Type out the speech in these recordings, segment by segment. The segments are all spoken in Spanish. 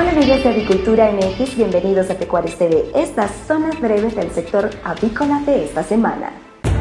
Hola amigos de Avicultura MX, bienvenidos a Pecuarios TV. Estas son las breves del sector avícola de esta semana.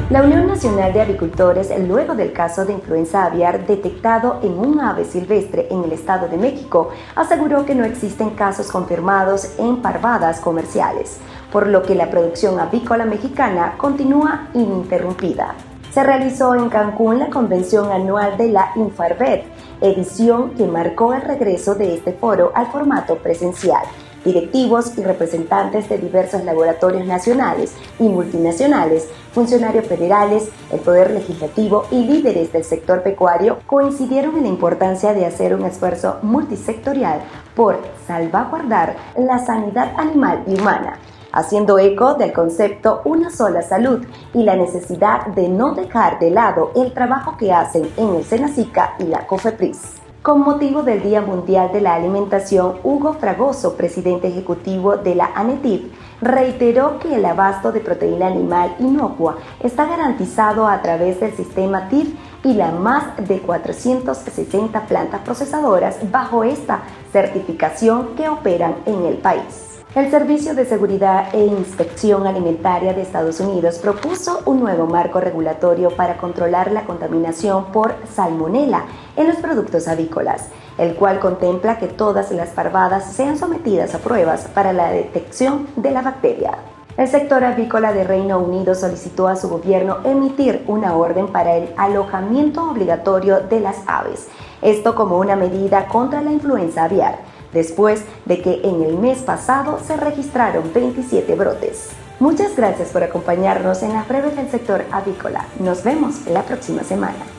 La Unión Nacional de Avicultores, luego del caso de influenza aviar detectado en un ave silvestre en el Estado de México, aseguró que no existen casos confirmados en parvadas comerciales, por lo que la producción avícola mexicana continúa ininterrumpida. Se realizó en Cancún la convención anual de la Infarbet, edición que marcó el regreso de este foro al formato presencial. Directivos y representantes de diversos laboratorios nacionales y multinacionales, funcionarios federales, el Poder Legislativo y líderes del sector pecuario coincidieron en la importancia de hacer un esfuerzo multisectorial por salvaguardar la sanidad animal y humana haciendo eco del concepto una sola salud y la necesidad de no dejar de lado el trabajo que hacen en el Senacica y la COFEPRIS. Con motivo del Día Mundial de la Alimentación, Hugo Fragoso, presidente ejecutivo de la ANETIP, reiteró que el abasto de proteína animal inocua está garantizado a través del sistema TIF y la más de 460 plantas procesadoras bajo esta certificación que operan en el país. El Servicio de Seguridad e Inspección Alimentaria de Estados Unidos propuso un nuevo marco regulatorio para controlar la contaminación por salmonela en los productos avícolas, el cual contempla que todas las parvadas sean sometidas a pruebas para la detección de la bacteria. El sector avícola de Reino Unido solicitó a su gobierno emitir una orden para el alojamiento obligatorio de las aves, esto como una medida contra la influenza aviar después de que en el mes pasado se registraron 27 brotes. Muchas gracias por acompañarnos en las breves del sector avícola. Nos vemos la próxima semana.